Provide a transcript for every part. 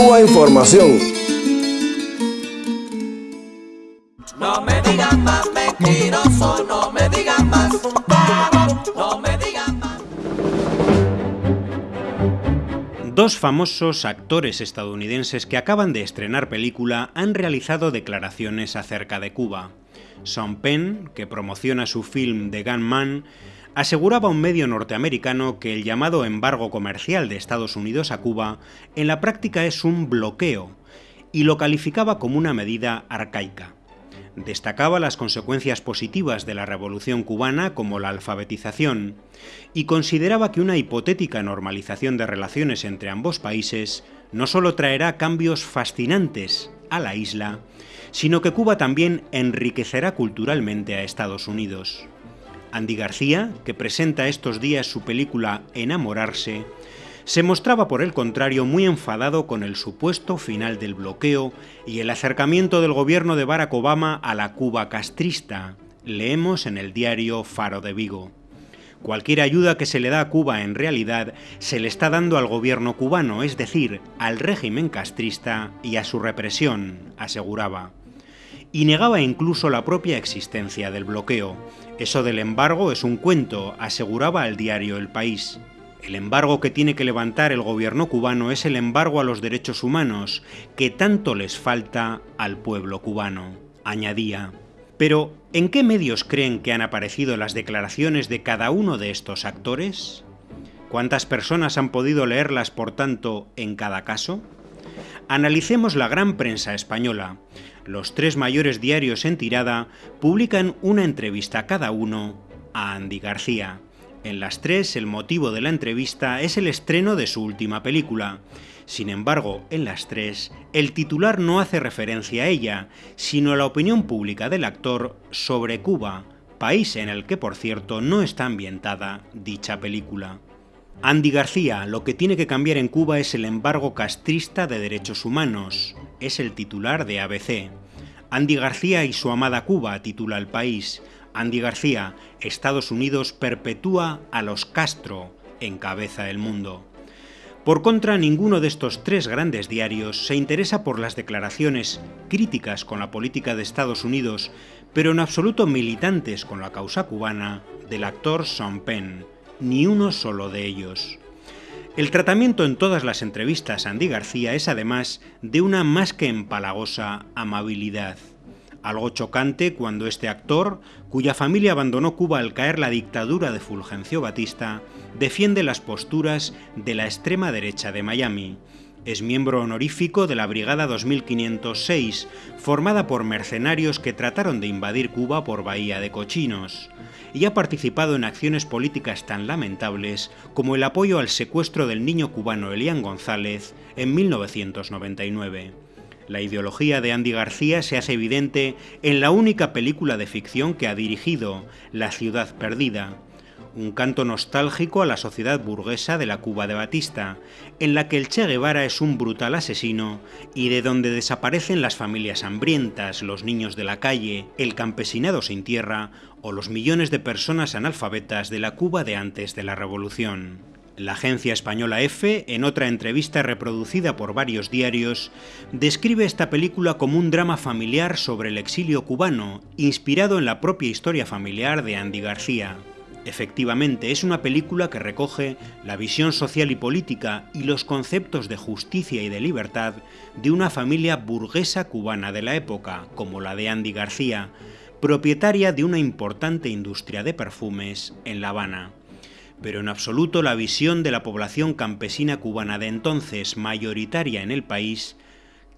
Cuba Información. No me digan más mentiroso, no me digan más, no me digan más. Dos famosos actores estadounidenses que acaban de estrenar película han realizado declaraciones acerca de Cuba. Sean Penn, que promociona su film The Gunman, aseguraba un medio norteamericano que el llamado embargo comercial de Estados Unidos a Cuba en la práctica es un bloqueo y lo calificaba como una medida arcaica. Destacaba las consecuencias positivas de la revolución cubana como la alfabetización y consideraba que una hipotética normalización de relaciones entre ambos países no solo traerá cambios fascinantes a la isla, sino que Cuba también enriquecerá culturalmente a Estados Unidos. Andy García, que presenta estos días su película Enamorarse, se mostraba por el contrario muy enfadado con el supuesto final del bloqueo y el acercamiento del gobierno de Barack Obama a la Cuba castrista, leemos en el diario Faro de Vigo. Cualquier ayuda que se le da a Cuba en realidad se le está dando al gobierno cubano, es decir, al régimen castrista y a su represión, aseguraba. Y negaba incluso la propia existencia del bloqueo. Eso del embargo es un cuento, aseguraba al diario El País. El embargo que tiene que levantar el gobierno cubano es el embargo a los derechos humanos, que tanto les falta al pueblo cubano, añadía. Pero, ¿en qué medios creen que han aparecido las declaraciones de cada uno de estos actores? ¿Cuántas personas han podido leerlas, por tanto, en cada caso? Analicemos la gran prensa española. Los tres mayores diarios en tirada publican una entrevista cada uno a Andy García. En las tres, el motivo de la entrevista es el estreno de su última película. Sin embargo, en las tres, el titular no hace referencia a ella, sino a la opinión pública del actor sobre Cuba, país en el que, por cierto, no está ambientada dicha película. Andy García, lo que tiene que cambiar en Cuba es el embargo castrista de derechos humanos, es el titular de ABC. Andy García y su amada Cuba, titula el país. Andy García, Estados Unidos perpetúa a los Castro, encabeza el mundo. Por contra, ninguno de estos tres grandes diarios se interesa por las declaraciones críticas con la política de Estados Unidos, pero en absoluto militantes con la causa cubana, del actor Sean Penn, ni uno solo de ellos. El tratamiento en todas las entrevistas a Andy García es además de una más que empalagosa amabilidad algo chocante cuando este actor, cuya familia abandonó Cuba al caer la dictadura de Fulgencio Batista, defiende las posturas de la extrema derecha de Miami. Es miembro honorífico de la Brigada 2506, formada por mercenarios que trataron de invadir Cuba por Bahía de Cochinos, y ha participado en acciones políticas tan lamentables como el apoyo al secuestro del niño cubano Elian González en 1999. La ideología de Andy García se hace evidente en la única película de ficción que ha dirigido, La ciudad perdida, un canto nostálgico a la sociedad burguesa de la Cuba de Batista, en la que el Che Guevara es un brutal asesino y de donde desaparecen las familias hambrientas, los niños de la calle, el campesinado sin tierra o los millones de personas analfabetas de la Cuba de antes de la Revolución. La agencia española EFE, en otra entrevista reproducida por varios diarios, describe esta película como un drama familiar sobre el exilio cubano, inspirado en la propia historia familiar de Andy García. Efectivamente, es una película que recoge la visión social y política y los conceptos de justicia y de libertad de una familia burguesa cubana de la época, como la de Andy García, propietaria de una importante industria de perfumes en La Habana. Pero en absoluto la visión de la población campesina cubana de entonces, mayoritaria en el país,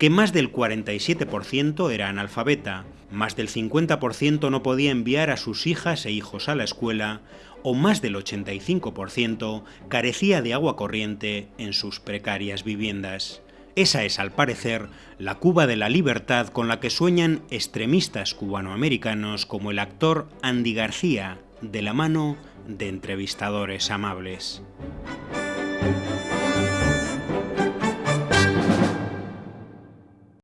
que más del 47% era analfabeta, más del 50% no podía enviar a sus hijas e hijos a la escuela, o más del 85% carecía de agua corriente en sus precarias viviendas. Esa es, al parecer, la Cuba de la libertad con la que sueñan extremistas cubanoamericanos como el actor Andy García, de la mano de entrevistadores amables.